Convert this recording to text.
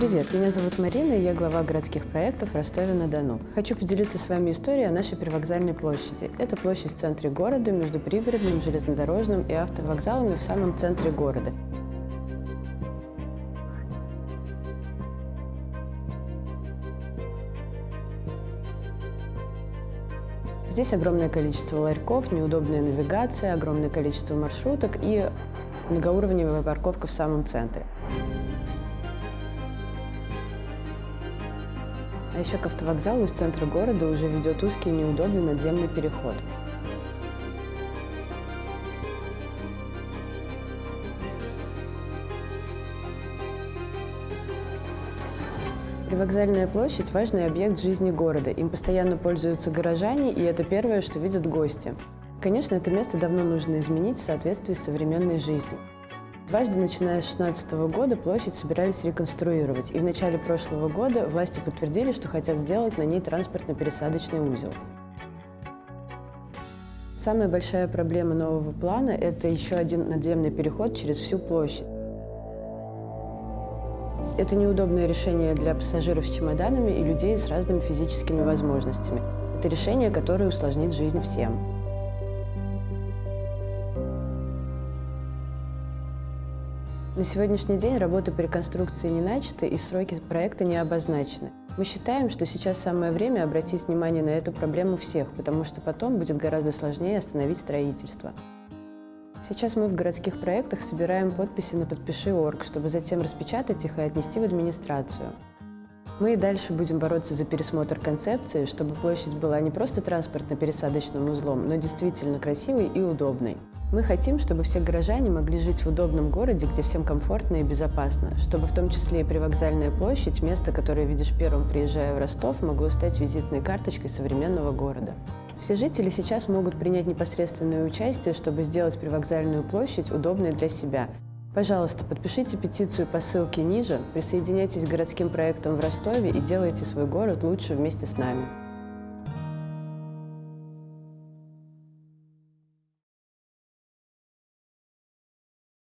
привет! Меня зовут Марина, и я глава городских проектов Ростове-на-Дону. Хочу поделиться с вами историей о нашей привокзальной площади. Это площадь в центре города, между пригородным, железнодорожным и автовокзалами в самом центре города. Здесь огромное количество ларьков, неудобная навигация, огромное количество маршруток и многоуровневая парковка в самом центре. А еще к автовокзалу из центра города уже ведет узкий и неудобный надземный переход. Привокзальная площадь – важный объект жизни города. Им постоянно пользуются горожане, и это первое, что видят гости. Конечно, это место давно нужно изменить в соответствии с современной жизнью. Дважды, начиная с 2016 года, площадь собирались реконструировать, и в начале прошлого года власти подтвердили, что хотят сделать на ней транспортно-пересадочный узел. Самая большая проблема нового плана – это еще один надземный переход через всю площадь. Это неудобное решение для пассажиров с чемоданами и людей с разными физическими возможностями. Это решение, которое усложнит жизнь всем. На сегодняшний день работы по реконструкции не начаты и сроки проекта не обозначены. Мы считаем, что сейчас самое время обратить внимание на эту проблему всех, потому что потом будет гораздо сложнее остановить строительство. Сейчас мы в городских проектах собираем подписи на «Подпиши.орг», чтобы затем распечатать их и отнести в администрацию. Мы и дальше будем бороться за пересмотр концепции, чтобы площадь была не просто транспортно-пересадочным узлом, но действительно красивой и удобной. Мы хотим, чтобы все горожане могли жить в удобном городе, где всем комфортно и безопасно, чтобы в том числе и привокзальная площадь, место, которое видишь первым, приезжая в Ростов, могло стать визитной карточкой современного города. Все жители сейчас могут принять непосредственное участие, чтобы сделать привокзальную площадь удобной для себя. Пожалуйста, подпишите петицию по ссылке ниже, присоединяйтесь к городским проектам в Ростове и делайте свой город лучше вместе с нами.